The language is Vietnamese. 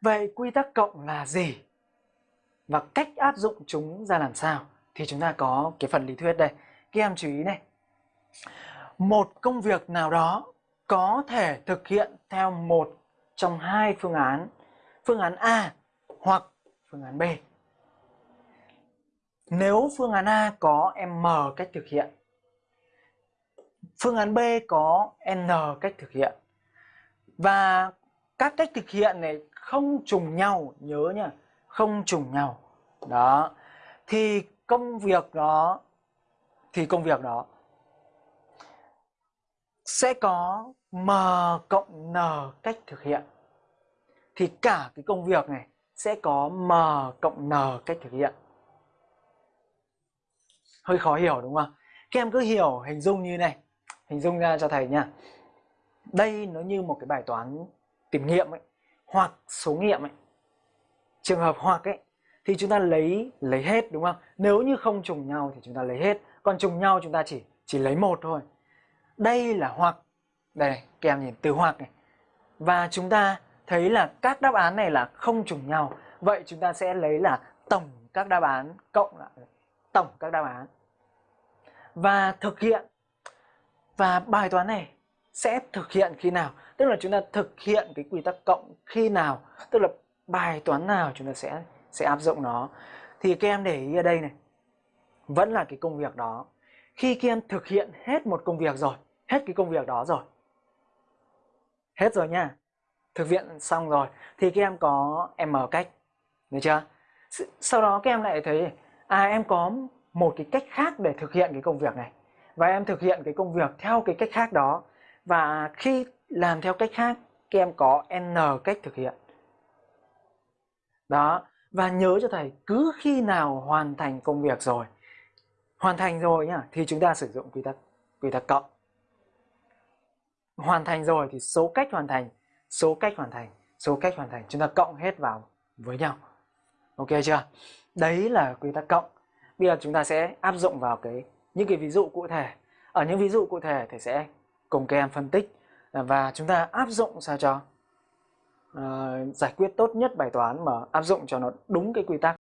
Vậy quy tắc cộng là gì? Và cách áp dụng chúng ra làm sao? Thì chúng ta có cái phần lý thuyết đây. Các em chú ý này. Một công việc nào đó có thể thực hiện theo một trong hai phương án. Phương án A hoặc phương án B. Nếu phương án A có M cách thực hiện, phương án B có N cách thực hiện và các cách thực hiện này không trùng nhau, nhớ nhá, không trùng nhau. Đó. Thì công việc đó thì công việc đó sẽ có M cộng N cách thực hiện. Thì cả cái công việc này sẽ có M cộng N cách thực hiện. Hơi khó hiểu đúng không? Các em cứ hiểu hình dung như này. Hình dung ra cho thầy nha. Đây nó như một cái bài toán tìm nghiệm ấy, hoặc số nghiệm ấy. Trường hợp hoặc ấy thì chúng ta lấy lấy hết đúng không? Nếu như không trùng nhau thì chúng ta lấy hết, còn trùng nhau chúng ta chỉ chỉ lấy một thôi. Đây là hoặc. Đây này, các em nhìn từ hoặc này. Và chúng ta thấy là các đáp án này là không trùng nhau. Vậy chúng ta sẽ lấy là tổng các đáp án cộng lại tổng các đáp án. Và thực hiện và bài toán này sẽ thực hiện khi nào? Tức là chúng ta thực hiện cái quy tắc cộng khi nào? Tức là bài toán nào chúng ta sẽ sẽ áp dụng nó. Thì các em để ý ở đây này. Vẫn là cái công việc đó. Khi các em thực hiện hết một công việc rồi, hết cái công việc đó rồi. Hết rồi nha. Thực hiện xong rồi thì các em có M cách. Được chưa? Sau đó các em lại thấy à em có một cái cách khác để thực hiện cái công việc này. Và em thực hiện cái công việc theo cái cách khác đó. Và khi làm theo cách khác, các em có N cách thực hiện. Đó, và nhớ cho thầy cứ khi nào hoàn thành công việc rồi, hoàn thành rồi nhá, thì chúng ta sử dụng quy tắc quy tắc cộng. Hoàn thành rồi thì số cách hoàn thành, số cách hoàn thành, số cách hoàn thành chúng ta cộng hết vào với nhau. Ok chưa? Đấy là quy tắc cộng. Bây giờ chúng ta sẽ áp dụng vào cái những cái ví dụ cụ thể. Ở những ví dụ cụ thể thì sẽ cùng các em phân tích Ờ, và chúng ta áp dụng sao cho? Uh, giải quyết tốt nhất bài toán mà áp dụng cho nó đúng cái quy tắc.